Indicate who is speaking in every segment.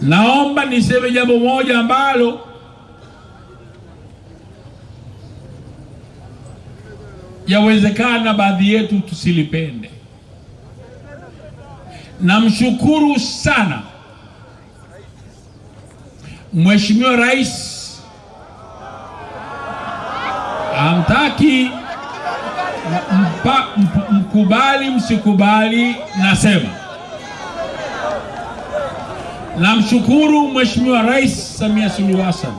Speaker 1: Naomba niseme jambo moja ambalo yawezekana baadhi yetu tusilipende. Namshukuru sana Mheshimiwa Rais, amtaki mpa, mp, mkubali msikubali, nasema namshukuru Mheshimiwa Rais Samia Suluhu Hassan.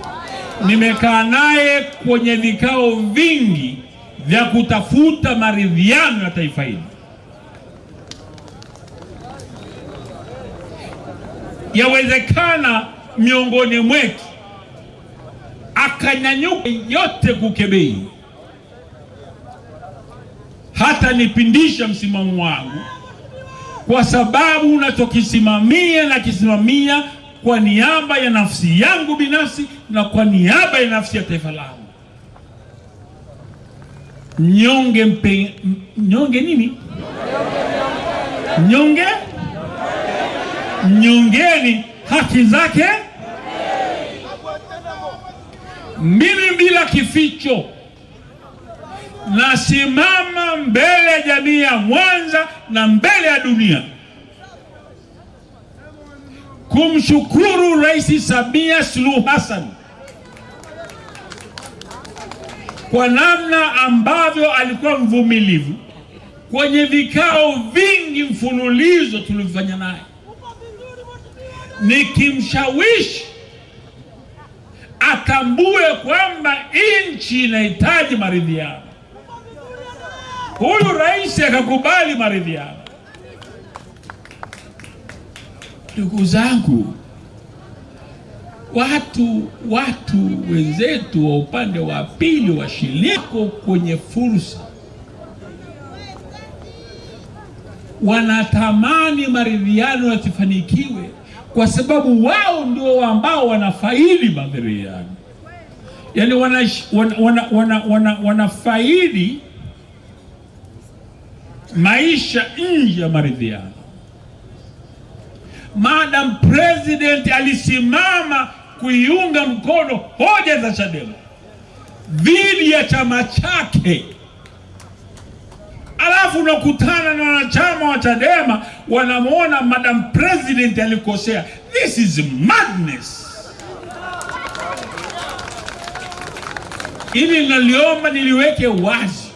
Speaker 1: Nimekaa naye kwenye vikao vingi vya kutafuta maridhiano ya taifa hili. Yawezekana miongoni mwetu akanyanyuka yote kukebei, hata nipindisha msimamo wangu, kwa sababu unachokisimamia na kisimamia kwa niaba ya nafsi yangu binafsi na kwa niaba ya nafsi ya taifa langu. Nyonge mpe, nyonge nini? Nyonge nyongeni haki zake. Mimi bila kificho nasimama mbele ya jamii ya Mwanza na mbele ya dunia kumshukuru Rais Samia Suluhu Hassan kwa namna ambavyo alikuwa mvumilivu kwenye vikao vingi mfululizo tulivyofanya naye, nikimshawishi atambue kwamba nchi inahitaji maridhiano. Huyu rais akakubali maridhiano. Ndugu zangu, watu watu wenzetu wa upande wa pili wa washiliko kwenye fursa, wanatamani maridhiano yasifanikiwe kwa sababu wao ndio ambao wanafaidi maridhiano, yaani wanafaidi wana, wana, wana, wana, wanafaidi maisha nje ya maridhiano. Madam President alisimama kuiunga mkono hoja za Chadema dhidi ya chama chake, alafu unakutana na wanachama wa Chadema wanamwona Madam President alikosea. This is madness. Ili naliomba niliweke wazi